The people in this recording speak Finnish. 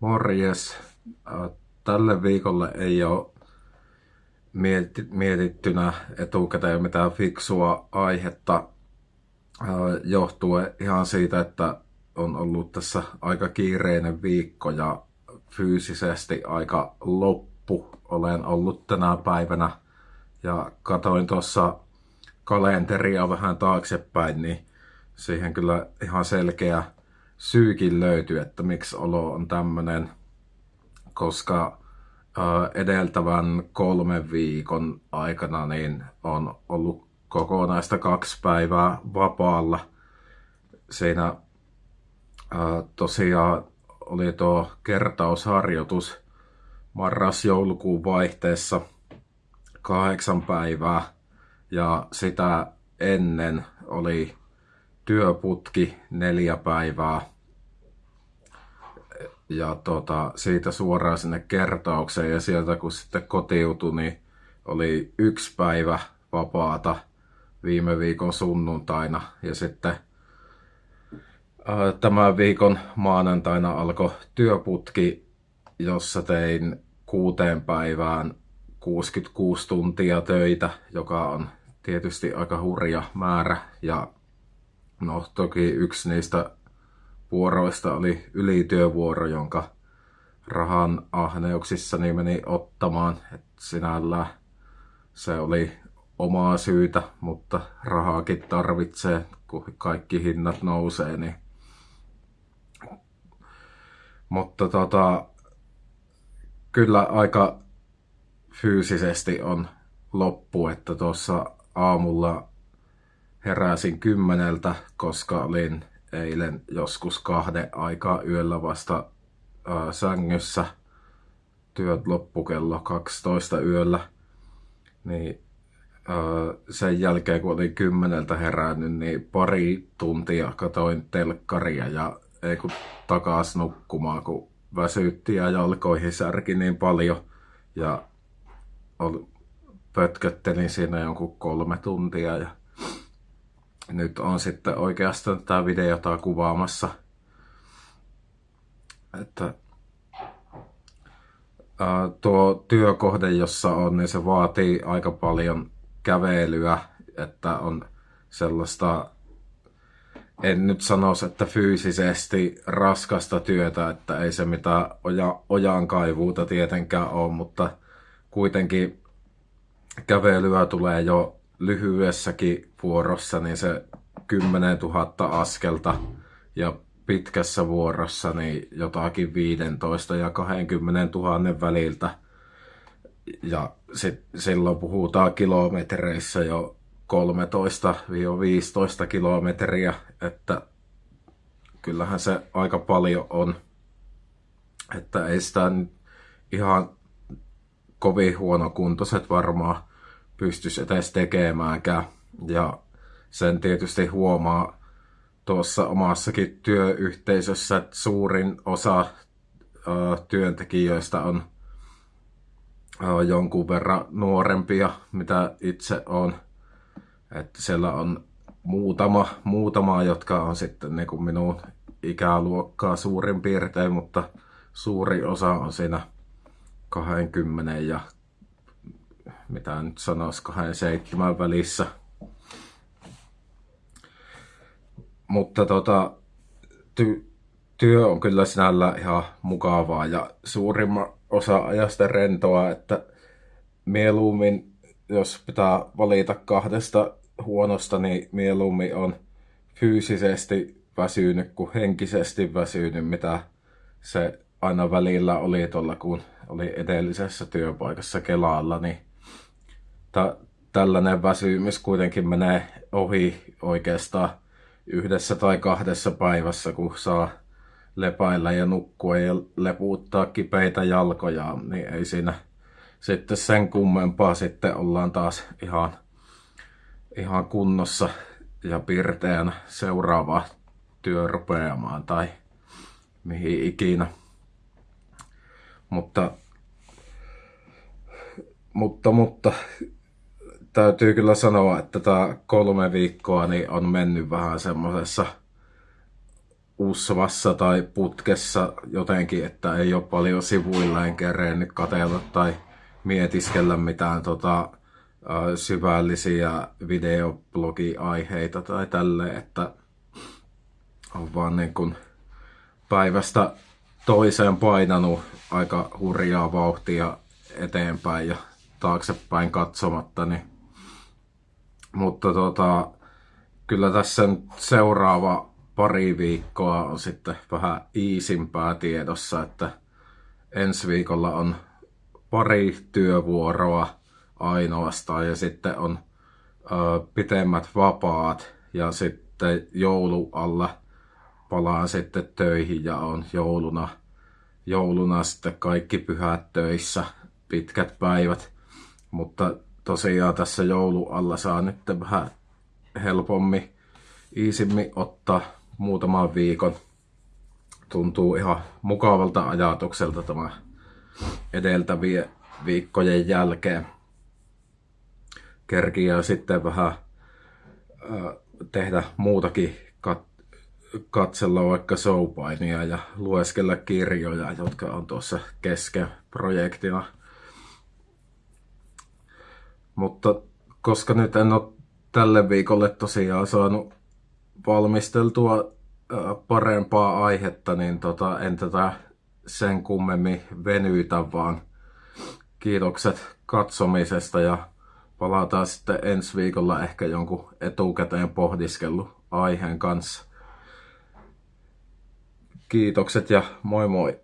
Morjes. Tälle viikolle ei ole mietittynä etukäteen mitään fiksua aihetta johtuen ihan siitä, että on ollut tässä aika kiireinen viikko ja fyysisesti aika loppu olen ollut tänä päivänä. Ja katoin tuossa kalenteria vähän taaksepäin, niin siihen kyllä ihan selkeä syykin löytyy, että miksi olo on tämmöinen, koska edeltävän kolmen viikon aikana niin on ollut kokonaista kaksi päivää vapaalla. Siinä tosiaan oli tuo kertausharjoitus marras-joulukuun vaihteessa kahdeksan päivää ja sitä ennen oli työputki neljä päivää. Ja tota, siitä suoraan sinne kertaukseen. Ja sieltä kun sitten kotiutui, niin oli yksi päivä vapaata viime viikon sunnuntaina. Ja sitten ää, tämän viikon maanantaina alkoi työputki, jossa tein kuuteen päivään 66 tuntia töitä, joka on tietysti aika hurja määrä. Ja No toki yksi niistä vuoroista oli ylityövuoro, jonka rahan ahneuksissani meni ottamaan. Et sinällään se oli omaa syytä, mutta rahaakin tarvitsee, kun kaikki hinnat nousee. Niin... Mutta tota, kyllä aika fyysisesti on loppu, että tuossa aamulla heräsin kymmeneltä, koska olin eilen joskus kahden aikaa yöllä vasta ää, sängyssä. Työt loppu kello 12 yöllä. Niin ää, sen jälkeen kun olin kymmeneltä herännyt, niin pari tuntia katoin telkkaria ja ei kun takas nukkumaan, kun väsytti ja jalkoihin särki niin paljon. Ja pötköttelin siinä jonkun kolme tuntia ja nyt on sitten oikeastaan tätä videota kuvaamassa. Että ää, tuo työkohde, jossa on, niin se vaatii aika paljon kävelyä, että on sellaista, en nyt sanoisi, että fyysisesti raskasta työtä, että ei se mitään oja, ojan kaivuuta tietenkään ole, mutta kuitenkin kävelyä tulee jo lyhyessäkin vuorossa niin se 10 000 askelta ja pitkässä vuorossa niin jotakin 15 ja 20 000 väliltä. Ja sit, silloin puhutaan kilometreissä jo 13-15 kilometriä, että kyllähän se aika paljon on. Että ei sitä ihan kovin huonokuntoiset varmaan pystyisi edes tekemäänkään. Ja sen tietysti huomaa tuossa omassakin työyhteisössä, että suurin osa työntekijöistä on jonkun verran nuorempia, mitä itse on. Että siellä on muutama, muutama jotka on sitten niin kuin minun ikäluokkaa suurin piirtein, mutta suuri osa on siinä 20 ja mitä nyt sanoisi, kahden seitsemän välissä. Mutta tota, ty- työ on kyllä sinällä ihan mukavaa ja suurimman osa ajasta rentoa, että mieluummin, jos pitää valita kahdesta huonosta, niin mieluummin on fyysisesti väsynyt kuin henkisesti väsynyt, mitä se aina välillä oli tuolla, kun oli edellisessä työpaikassa Kelalla, niin ta, tällainen väsymys kuitenkin menee ohi oikeastaan yhdessä tai kahdessa päivässä, kun saa lepailla ja nukkua ja lepuuttaa kipeitä jalkoja, niin ei siinä sitten sen kummempaa sitten ollaan taas ihan, ihan kunnossa ja pirteänä seuraava työ rupeamaan tai mihin ikinä. Mutta, mutta, mutta täytyy kyllä sanoa, että tämä kolme viikkoa niin on mennyt vähän semmoisessa usvassa tai putkessa jotenkin, että ei ole paljon sivuilla enkä kerennyt katella tai mietiskellä mitään tota, syvällisiä videoblogi-aiheita tai tälle, että on vaan niin kuin päivästä toiseen painanut aika hurjaa vauhtia eteenpäin ja taaksepäin katsomatta. Niin. Mutta tota, kyllä tässä seuraava pari viikkoa on sitten vähän iisimpää tiedossa, että ensi viikolla on pari työvuoroa ainoastaan ja sitten on ö, pitemmät vapaat ja sitten joulu alla palaan sitten töihin ja on jouluna, jouluna sitten kaikki pyhät töissä, pitkät päivät. Mutta tosiaan tässä joulu alla saa nyt vähän helpommin, iisimmin ottaa muutaman viikon. Tuntuu ihan mukavalta ajatukselta tämä edeltävien viikkojen jälkeen. Kerkiä sitten vähän tehdä muutakin katsella vaikka soupainia ja lueskella kirjoja, jotka on tuossa kesken projektina. Mutta koska nyt en ole tälle viikolle tosiaan saanut valmisteltua parempaa aihetta, niin tota, en tätä sen kummemmin venyitä, vaan kiitokset katsomisesta ja palataan sitten ensi viikolla ehkä jonkun etukäteen pohdiskellut aiheen kanssa. Kiitokset ja moi moi!